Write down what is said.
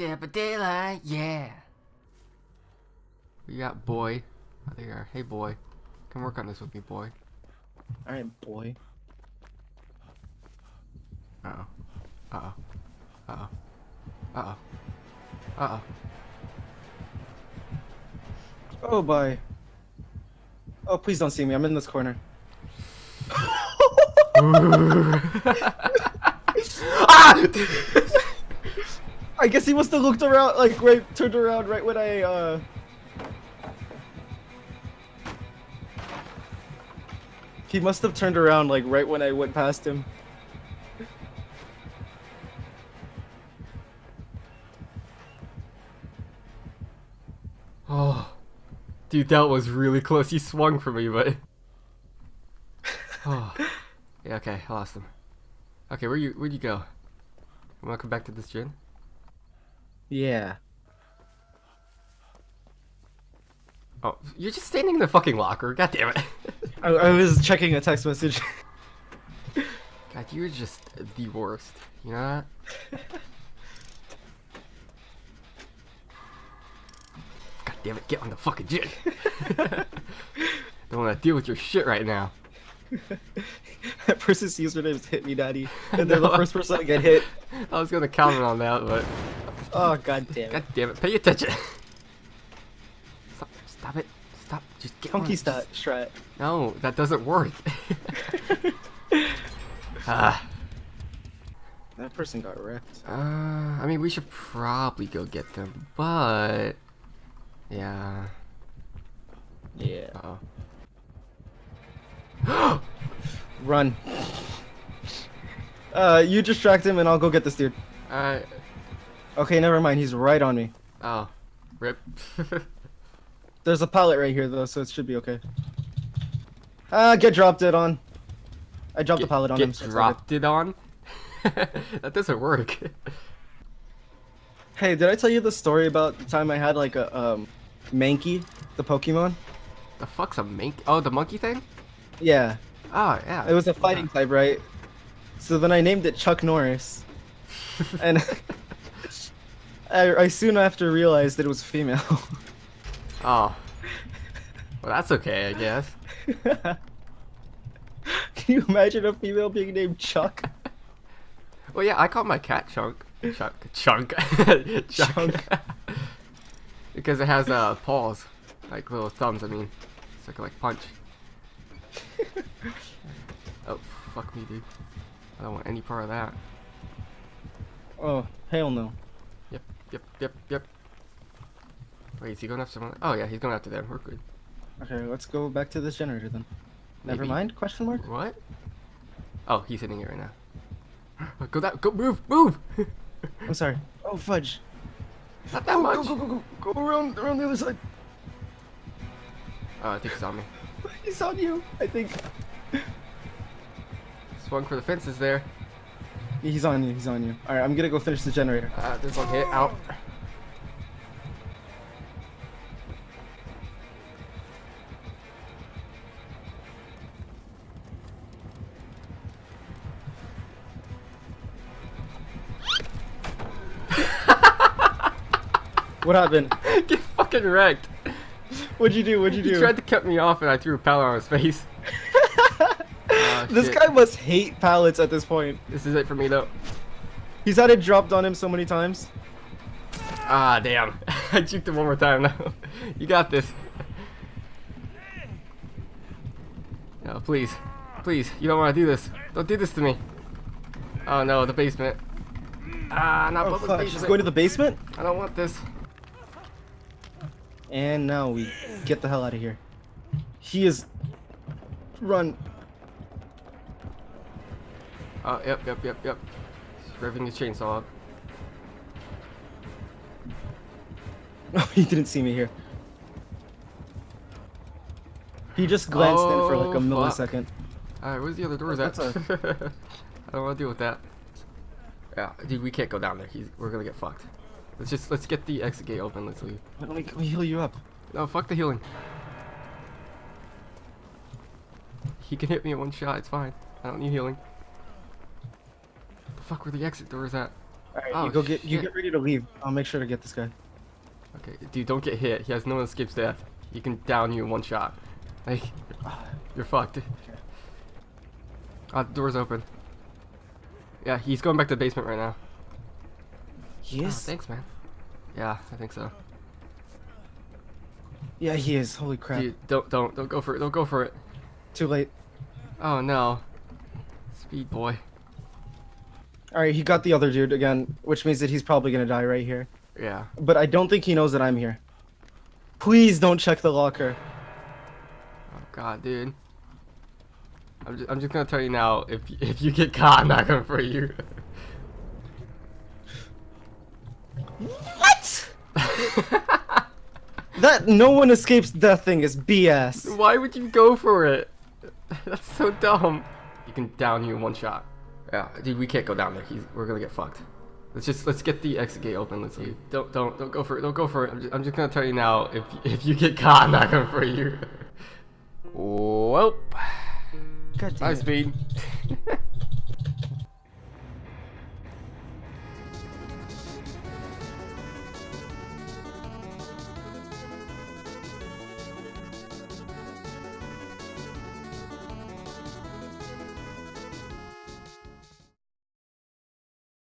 Dead by daylight, yeah. We got boy. Oh, there you are. Hey boy. Come work on this with me, boy. Alright, boy. Uh oh. Uh oh. Uh oh. Uh oh. Uh oh. Oh, boy. Oh, please don't see me. I'm in this corner. ah! I guess he must have looked around, like, right, turned around right when I, uh... He must have turned around, like, right when I went past him. oh. Dude, that was really close. He swung for me, but... oh. Yeah, okay, I lost him. Okay, where you where'd you go? You wanna come back to this gym? Yeah. Oh, you're just standing in the fucking locker. God damn it. I, I was checking a text message. God, you're just the worst. You know that? God damn it, get on the fucking gym. Don't want to deal with your shit right now. that person's username is Hit Me Daddy, and they're the first person to get hit. I was gonna comment on that, but Oh god damn it! God damn it, pay attention. Stop, stop it, stop. Just get Funky on. stat strat. No, that doesn't work. Ah. That person got wrecked. uh, I mean, we should probably go get them, but yeah. Yeah. Uh oh. Run. Uh, you distract him, and I'll go get this dude. Uh, Okay, never mind. He's right on me. oh, rip. There's a pallet right here, though, so it should be okay. Ah, get dropped it on. I dropped get, the pallet on get him. so dropped it on. that doesn't work. Hey, did I tell you the story about the time I had like a um, Mankey, the Pokemon? the fuck's a mink? Oh, the monkey thing? Yeah, Oh yeah. it was a fighting type, right? So then I named it Chuck Norris, and I, I soon after realized that it was female. Oh. Well, that's okay, I guess. Can you imagine a female being named Chuck? Well, yeah, I call my cat Chunk. Chunk. Chunk. Chunk. Chunk. because it has uh, paws. Like little thumbs, I mean. So it can, like, punch. oh, fuck me, dude. I don't want any part of that. Oh, hell no. Yep, yep, yep. Wait, is he going after someone? Oh, yeah, he's going after them. We're good. Okay, let's go back to this generator then. Never mind? Question mark? What? Oh, he's hitting it right now. Go that. Go move, move. I'm sorry. Oh fudge. Not that oh, Go, much. go, go, go, go, go around, around the other side. Oh, I think he's on me. He's on you, I think. Swung for the fences there. He's on you, he's on you. Alright, I'm gonna go finish the generator. Uh, this one hit out. What happened? Get fucking wrecked. What'd you do? What'd you do? He tried to cut me off and I threw a pallet on his face. Oh, this guy must hate pallets at this point. This is it for me though. He's had it dropped on him so many times. Ah, damn. I juked him one more time now. you got this. No, please. Please, you don't want to do this. Don't do this to me. Oh no, the basement. Ah, not Oh fuck, basement. she's going to the basement? I don't want this. And now we get the hell out of here. He is... Run. Oh, yep, yep, yep, yep. He's revving his chainsaw up. Oh, he didn't see me here. He just glanced in for like a Oh, millisecond. Alright, where's the other doors at? That's I don't want to deal with that. Yeah, dude, we can't go down there. He's, we're gonna get fucked. Let's just let's get the exit gate open. Let's leave. Let me, let me heal you up. No, fuck the healing. He can hit me in one shot. It's fine. I don't need healing. Fuck were the exit doors at? Alright, Oh, you go get you get ready to leave. I'll make sure to get this guy. Okay, dude, don't get hit. He has no escapes death. He can down you in one shot. Like, you're fucked. Ah, the door's open. Yeah, he's going back to the basement right now. He Oh, is? thanks, man. Yeah, I think so. yeah, he is. Holy crap. Dude, don't, don't, don't go for it. Don't go for it. Too late. Oh no. Speed boy. Alright, he got the other dude again, which means that he's probably gonna die right here. Yeah. But I don't think he knows that I'm here. Please don't check the locker. Oh god, dude. I'm just, I'm just gonna tell you now. If if you get caught, I'm not gonna free you. What? That no one escapes death thing is BS. Why would you go for it? That's so dumb. You can down you in one shot. Yeah, dude, we can't go down there. He's, we're gonna get fucked. Let's just let's get the exit gate open. Let's see. Don't don't don't go for it. Don't go for it. I'm just, I'm just gonna tell you now. If if you get caught, I'm not gonna free you. Well, God damn speed.